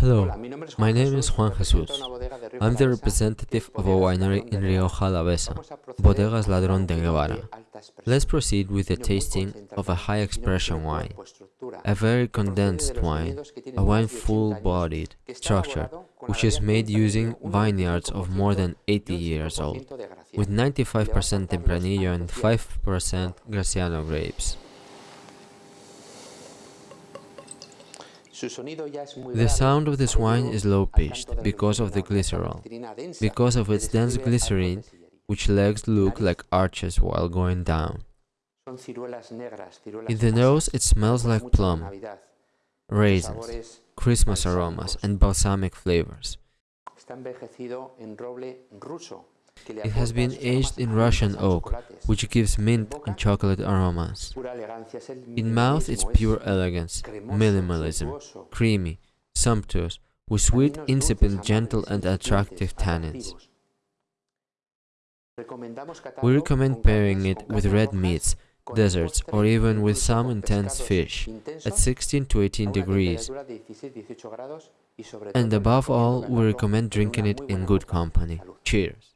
Hello, my name is Juan Jesus. I'm the representative of a winery in Rioja Alavesa, Bodegas Ladrón de Guevara. Let's proceed with the tasting of a high expression wine, a very condensed wine, a wine full-bodied, structured, which is made using vineyards of more than 80 years old, with 95% Tempranillo and 5% Graciano grapes. The sound of this wine is low-pitched because of the glycerol, because of its dense glycerine, which legs look like arches while going down. In the nose it smells like plum, raisins, Christmas aromas and balsamic flavors. It has been aged in Russian oak, which gives mint and chocolate aromas. In mouth it's pure elegance, minimalism, creamy, sumptuous, with sweet, insipid, gentle and attractive tannins. We recommend pairing it with red meats, desserts or even with some intense fish at 16 to 18 degrees. And above all, we recommend drinking it in good company. Cheers!